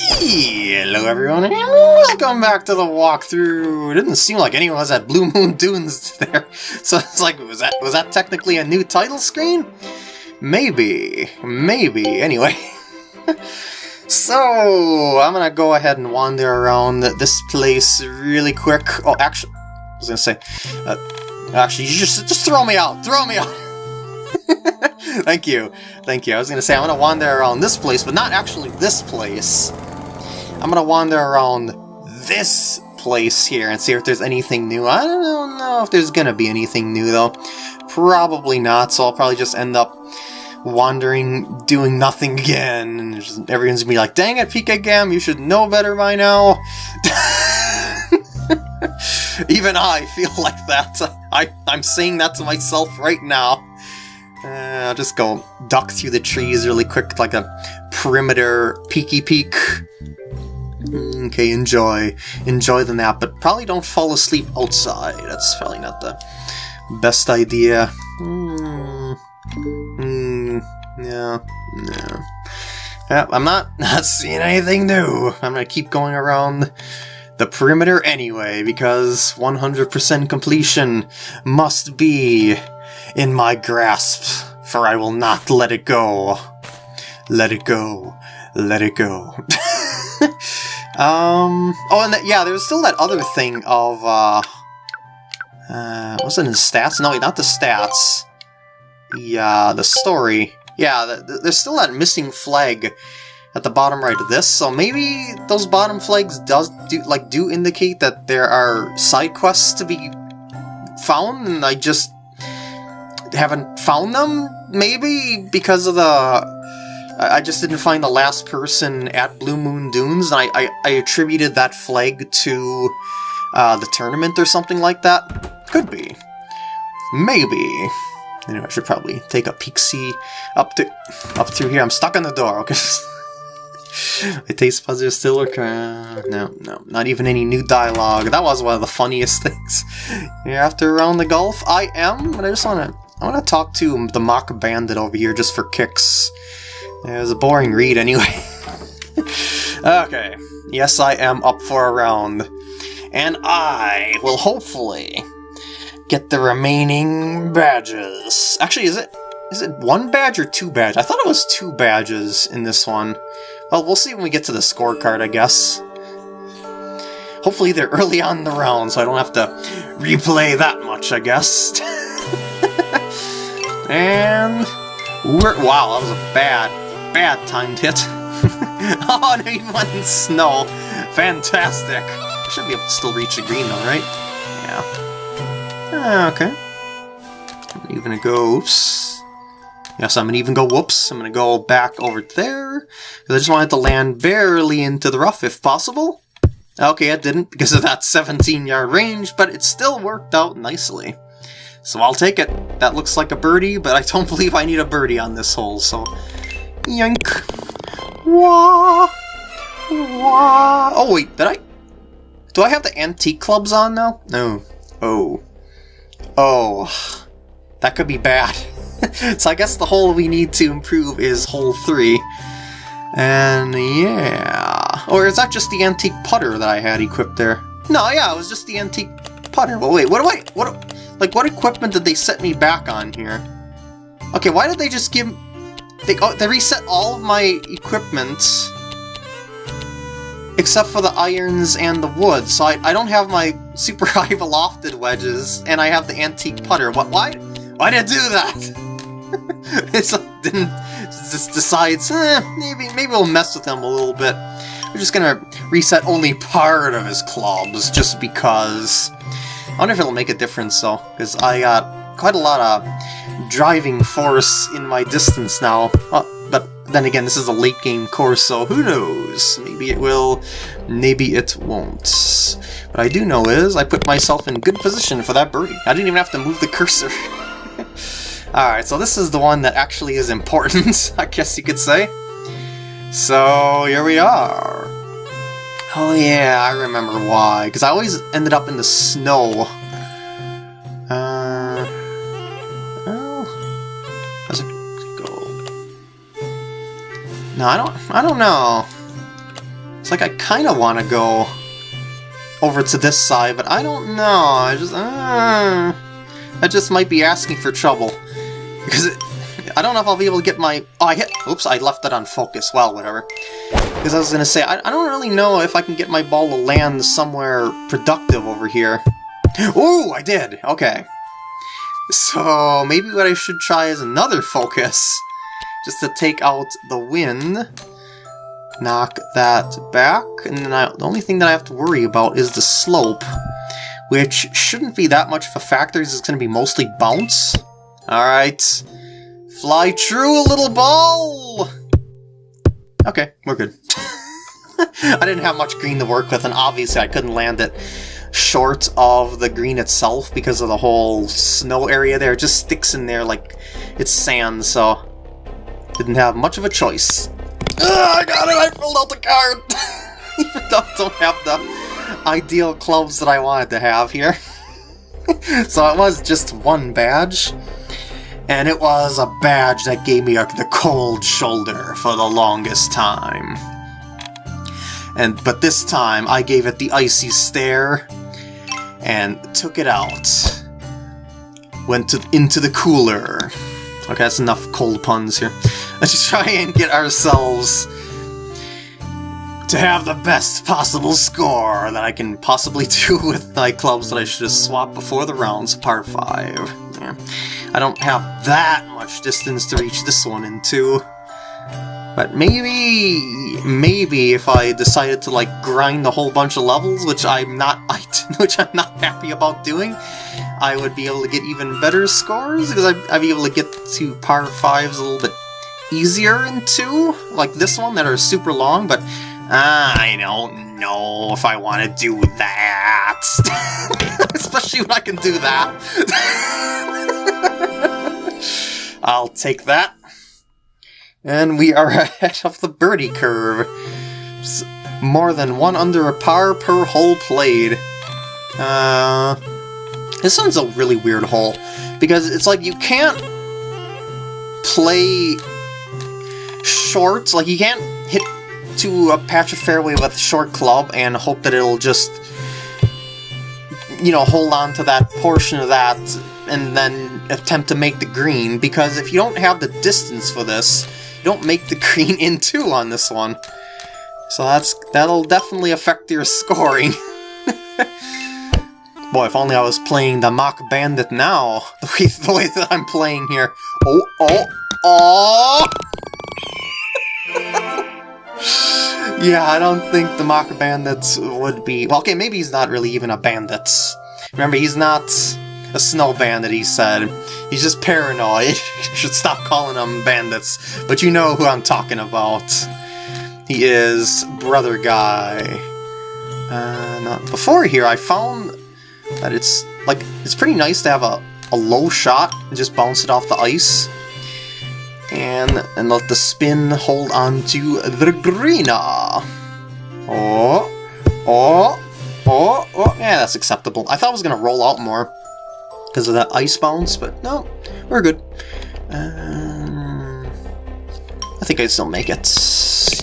Hello everyone, and welcome back to the walkthrough. It didn't seem like anyone was at Blue Moon Dunes there, so it's like, was that was that technically a new title screen? Maybe, maybe. Anyway, so I'm gonna go ahead and wander around this place really quick. Oh, actually, I was gonna say, uh, actually, you just just throw me out, throw me out. Thank you. Thank you. I was to say, I'm to wander around this place, but not actually this place. I'm to wander around this place here and see if there's anything new. I don't know if there's to be anything new, though. Probably not, so I'll probably just end up wandering, doing nothing again. And just, everyone's to be like, dang it, Pika Gam, you should know better by now. Even I feel like that. I, I'm saying that to myself right now. Uh, I'll just go duck through the trees really quick, like a perimeter peeky peek. Okay, enjoy. Enjoy the nap, but probably don't fall asleep outside. That's probably not the best idea. Hmm. Hmm. Yeah. Yeah. Yeah, I'm not, not seeing anything new. I'm gonna keep going around the perimeter anyway, because 100% completion must be in my grasp, for I will not let it go. Let it go. Let it go. um. Oh, and yeah, there was still that other thing of uh. Uh, was it in stats? No, not the stats. Yeah, the story. Yeah, the, the, there's still that missing flag at the bottom right of this, so maybe those bottom flags does do like do indicate that there are side quests to be found, and I just haven't found them, maybe, because of the... I just didn't find the last person at Blue Moon Dunes, and I, I, I attributed that flag to uh, the tournament or something like that. Could be. Maybe. Anyway, I should probably take a peek see up to up through here. I'm stuck in the door, okay? My taste buds are still okay. No, no, not even any new dialogue. That was one of the funniest things. You're after around the Gulf? I am, but I just want to I want to talk to the mock bandit over here just for kicks. It was a boring read anyway. okay, yes I am up for a round. And I will hopefully get the remaining badges. Actually, is it is it one badge or two badges? I thought it was two badges in this one. Well, we'll see when we get to the scorecard, I guess. Hopefully they're early on the round, so I don't have to replay that much, I guess. And wow, that was a bad, bad timed hit. oh, no, he went in snow. Fantastic. I should be able to still reach the green though, right? Yeah. Ah, okay. I'm even gonna go. Oops. Yes, I'm gonna even go. Whoops. I'm gonna go back over there I just wanted to land barely into the rough if possible. Okay, it didn't because of that 17 yard range, but it still worked out nicely. So I'll take it. That looks like a birdie, but I don't believe I need a birdie on this hole, so... Yank! Wah! Wah! Oh wait, did I... Do I have the antique clubs on now? No. Oh. Oh. That could be bad. so I guess the hole we need to improve is hole 3. And yeah... Or is that just the antique putter that I had equipped there? No, yeah, it was just the antique putter. Well, wait, what do I... What... Like, what equipment did they set me back on here? Okay, why did they just give... They, oh, they reset all of my equipment except for the irons and the wood, so I, I don't have my super high lofted wedges, and I have the antique putter. What? Why? Why did it do that? it's like, didn't just decides eh, maybe maybe we'll mess with him a little bit. We're just gonna reset only part of his clubs just because. I wonder if it'll make a difference though, because I got quite a lot of driving force in my distance now. Uh, but then again, this is a late game course, so who knows? Maybe it will, maybe it won't. What I do know is I put myself in good position for that birdie. I didn't even have to move the cursor. Alright, so this is the one that actually is important, I guess you could say. So, here we are. Oh yeah, I remember why. Because I always ended up in the snow. No, I don't... I don't know. It's like I kind of want to go over to this side, but I don't know. I just... Uh, that just might be asking for trouble. Because it, I don't know if I'll be able to get my... Oh, I hit... Oops, I left that on focus. Well, whatever. Because I was going to say, I, I don't really know if I can get my ball to land somewhere productive over here. Ooh, I did! Okay. So, maybe what I should try is another focus. Just to take out the wind. Knock that back. And then I, the only thing that I have to worry about is the slope. Which shouldn't be that much of a factor, it's going to be mostly bounce. Alright. Fly true, little ball! Okay, we're good. I didn't have much green to work with, and obviously I couldn't land it short of the green itself because of the whole snow area there. It just sticks in there like it's sand, so didn't have much of a choice. Ugh, I got it! I filled out the card! Even though I don't have the ideal clubs that I wanted to have here. so it was just one badge. And it was a badge that gave me the cold shoulder for the longest time. And But this time, I gave it the icy stare, and took it out. Went to, into the cooler. Okay, that's enough cold puns here. Let's try and get ourselves to have the best possible score that I can possibly do with my clubs that I should have swapped before the rounds, par 5. Yeah. I don't have that much distance to reach this one into. But maybe, maybe if I decided to like grind a whole bunch of levels, which I'm not, which I'm not happy about doing, I would be able to get even better scores because I'd, I'd be able to get to par fives a little bit easier in two, like this one that are super long. But uh, I don't know if I want to do that, especially when I can do that. I'll take that. And we are ahead of the birdie curve. more than one under a par per hole played. Uh, this one's a really weird hole. Because it's like you can't play short. Like you can't hit to a patch of fairway with a short club and hope that it'll just, you know, hold on to that portion of that and then attempt to make the green, because if you don't have the distance for this, you don't make the green in two on this one. So that's that'll definitely affect your scoring. Boy, if only I was playing the Mach Bandit now, the way, the way that I'm playing here. Oh, oh, oh! yeah, I don't think the Mach Bandit would be... Well, okay, maybe he's not really even a bandit. Remember, he's not a snow bandit, he said. He's just paranoid. should stop calling them bandits. But you know who I'm talking about. He is Brother Guy. Uh, before here, I found that it's like it's pretty nice to have a, a low shot and just bounce it off the ice. And, and let the spin hold on to the greener. Oh, oh, oh, oh, yeah, that's acceptable. I thought I was going to roll out more because of that ice bounce, but no, we're good. Um, I think I'd still make it.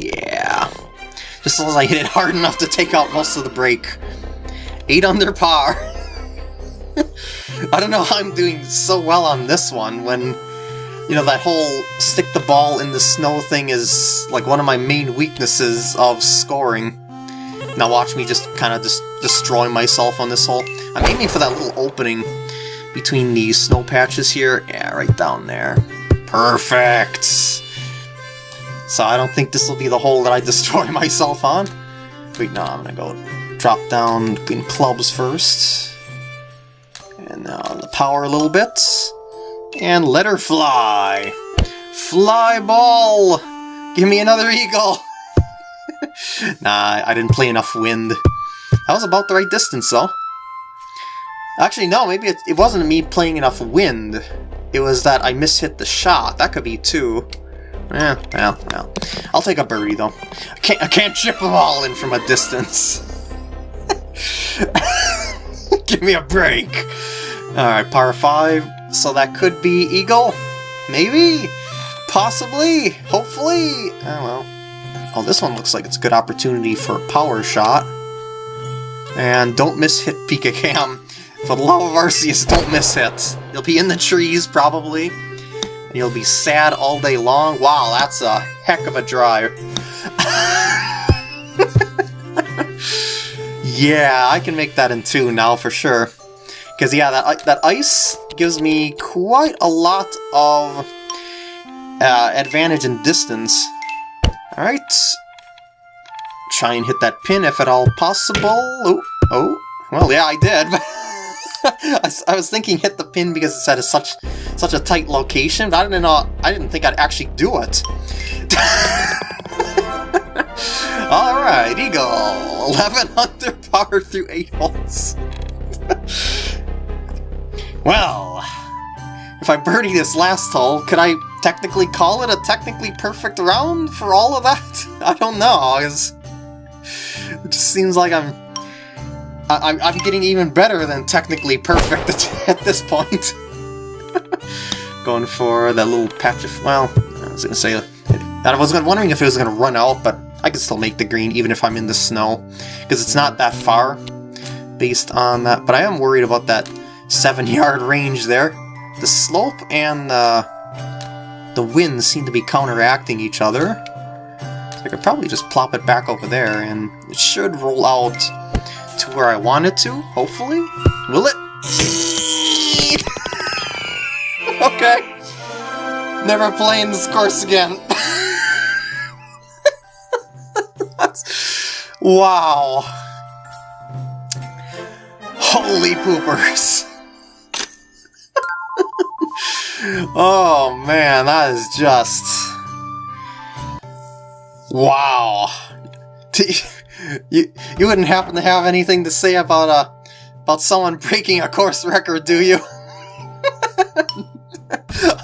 Yeah. Just as long as I hit it hard enough to take out most of the break. 8 under par. I don't know how I'm doing so well on this one when, you know, that whole stick the ball in the snow thing is like one of my main weaknesses of scoring. Now watch me just kind of just destroy myself on this hole. I'm aiming for that little opening between these snow patches here. Yeah, right down there. Perfect! So I don't think this will be the hole that I destroy myself on. Wait, no, I'm gonna go drop down in clubs first. And now the power a little bit. And let her fly! Fly ball! Give me another eagle! nah, I didn't play enough wind. That was about the right distance, though. Actually, no, maybe it, it wasn't me playing enough wind. It was that I mishit the shot. That could be too. Yeah, well, well. I'll take a birdie, though. I can't, I can't chip them all in from a distance. Give me a break. Alright, par 5. So that could be Eagle? Maybe? Possibly? Hopefully? Oh well. Oh, this one looks like it's a good opportunity for a power shot. And don't miss hit Pika Cam. For the love of Arceus, don't miss hit. You'll be in the trees, probably. And you'll be sad all day long. Wow, that's a heck of a drive. yeah, I can make that in two now for sure. Because, yeah, that, uh, that ice gives me quite a lot of uh, advantage in distance. Alright. Try and hit that pin if at all possible. Oh, oh. Well, yeah, I did. I, was thinking hit the pin because it's at such such a tight location, but I didn't know. I didn't think I'd actually do it. all right, Eagle, 1100 power through eight holes. well, if I birdie this last hole, could I technically call it a technically perfect round for all of that? I don't know. It's, it just seems like I'm I, am getting even better than technically perfect at, this point. Going for that little patch of... Well, I was going to say... I was wondering if it was going to run out, but I can still make the green even if I'm in the snow. Because it's not that far based on that. But I am worried about that 7-yard range there. The slope and the, the wind seem to be counteracting each other. So I could probably just plop it back over there, and it should roll out to where I want it to, hopefully. Will it? okay. Never playing this course again. wow. Holy poopers. Oh man, that is just... Wow you you wouldn't happen to have anything to say about uh about someone breaking a course record, do you?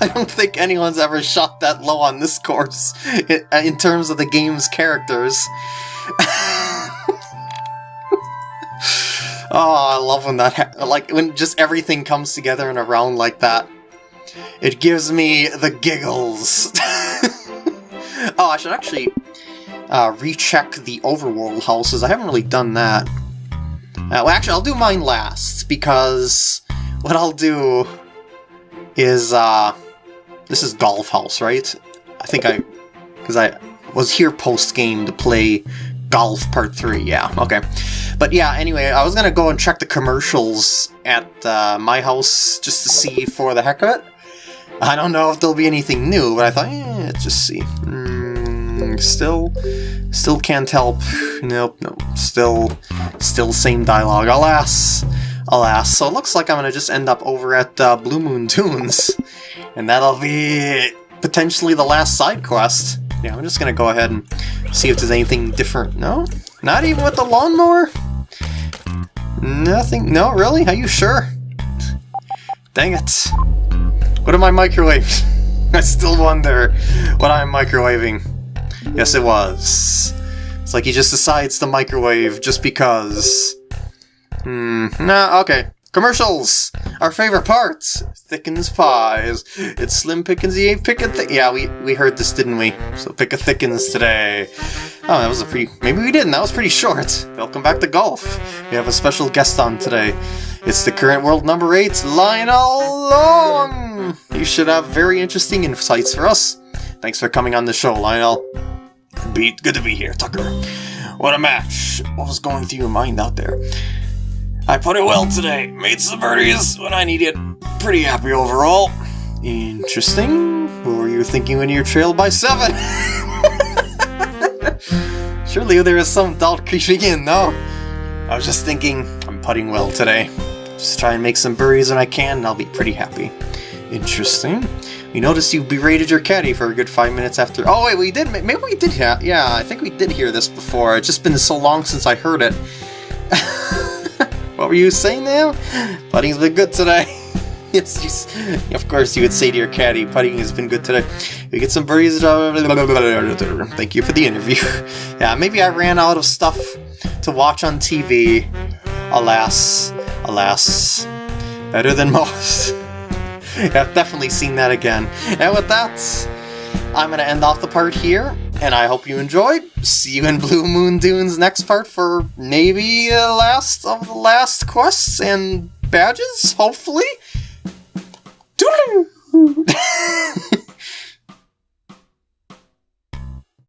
I don't think anyone's ever shot that low on this course in, in terms of the game's characters. oh, I love when that like when just everything comes together in a round like that. It gives me the giggles. oh, I should actually uh, recheck the overworld houses. I haven't really done that. Uh, well, actually, I'll do mine last, because what I'll do is, uh, this is Golf House, right? I think I, because I was here post-game to play Golf Part 3, yeah, okay. But yeah, anyway, I was gonna go and check the commercials at uh, my house just to see for the heck of it. I don't know if there'll be anything new, but I thought, eh, let's just see. Mm, Still, still can't help. Nope, nope. Still, still same dialogue. Alas, alas. So it looks like I'm gonna just end up over at uh, Blue Moon Dunes, and that'll be potentially the last side quest. Yeah, I'm just gonna go ahead and see if there's anything different. No? Not even with the lawnmower? Nothing? No, really? Are you sure? Dang it. What am I microwaving? I still wonder what I'm microwaving. Yes, it was. It's like he just decides to microwave just because. Hmm, nah, okay. Commercials! Our favorite parts! Thickens pies. It's Slim Pickens, he ain't picking thi- Yeah, we, we heard this, didn't we? So pick a Thickens today. Oh, that was a pretty- maybe we didn't, that was pretty short. Welcome back to Golf. We have a special guest on today. It's the current world number 8, Lionel Long! You should have very interesting insights for us. Thanks for coming on the show, Lionel. Beat, good to be here, Tucker. What a match. What was going through your mind out there? I put it well today. Made some birdies when I needed. It. Pretty happy overall. Interesting. What were you thinking when you were trailed by seven? Surely there is some doubt creeping in, no? I was just thinking, I'm putting well today. Just try and make some birdies when I can, and I'll be pretty happy. Interesting. We noticed you berated your caddy for a good five minutes after- Oh wait, we did- maybe we did hear- yeah, I think we did hear this before. It's just been so long since I heard it. what were you saying now? Putting's been good today. yes, of course you would say to your caddy, putting has been good today. We get some birdies. Thank you for the interview. yeah, maybe I ran out of stuff to watch on TV. Alas, alas, better than most. I've definitely seen that again. And with that, I'm going to end off the part here. and I hope you enjoyed. See you in Blue Moon Dunes next part for maybe the last of the last quests and badges, hopefully. Toodaloo!